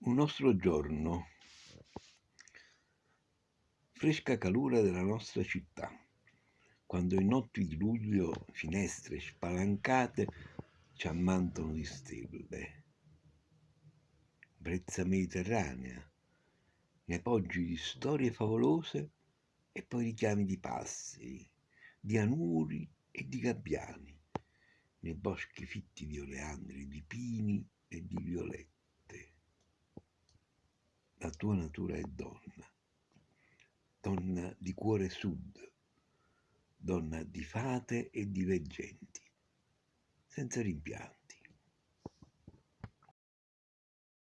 Un nostro giorno, fresca calura della nostra città, quando in notti di luglio finestre spalancate ci ammantano di stelle. Brezza mediterranea, nei poggi di storie favolose e poi richiami di passi, di anuri e di gabbiani, nei boschi fitti di oleandri, di pini e di violette la tua natura è donna, donna di cuore sud, donna di fate e di veggenti, senza rimpianto.